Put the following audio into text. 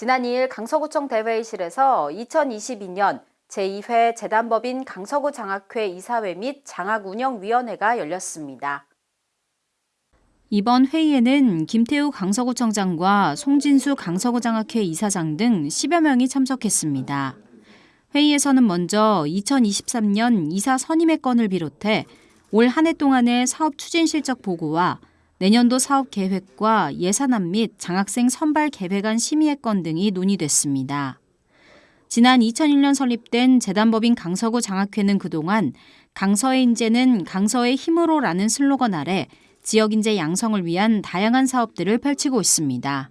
지난 2일 강서구청 대회의실에서 2022년 제2회 재단법인 강서구 장학회 이사회 및 장학운영위원회가 열렸습니다. 이번 회의에는 김태우 강서구청장과 송진수 강서구장학회 이사장 등 10여 명이 참석했습니다. 회의에서는 먼저 2023년 이사 선임의 건을 비롯해 올 한 해 동안의 사업 추진 실적 보고와 내년도 사업 계획과 예산안 및 장학생 선발 계획안 심의의 건 등이 논의됐습니다. 지난 2001년 설립된 재단법인 강서구 장학회는 그동안 강서의 인재는 강서의 힘으로라는 슬로건 아래 지역 인재 양성을 위한 다양한 사업들을 펼치고 있습니다.